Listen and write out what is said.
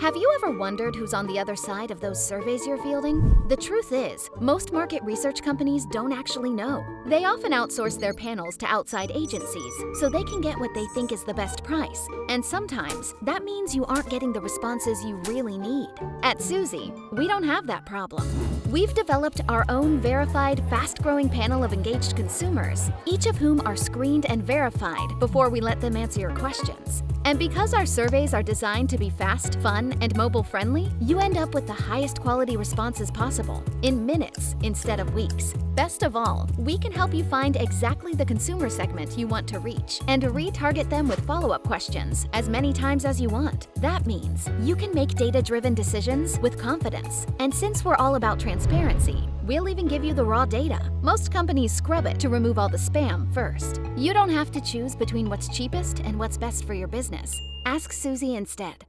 Have you ever wondered who's on the other side of those surveys you're fielding? The truth is, most market research companies don't actually know. They often outsource their panels to outside agencies so they can get what they think is the best price. And sometimes that means you aren't getting the responses you really need. At Suzy, we don't have that problem. We've developed our own verified, fast growing panel of engaged consumers, each of whom are screened and verified before we let them answer your questions. And because our surveys are designed to be fast, fun, and mobile friendly, you end up with the highest quality responses possible in minutes instead of weeks. Best of all, we can help you find exactly the consumer segment you want to reach and retarget them with follow up questions as many times as you want. That means you can make data driven decisions with confidence. And since we're all about transparency, We'll even give you the raw data. Most companies scrub it to remove all the spam first. You don't have to choose between what's cheapest and what's best for your business. Ask Suzy instead.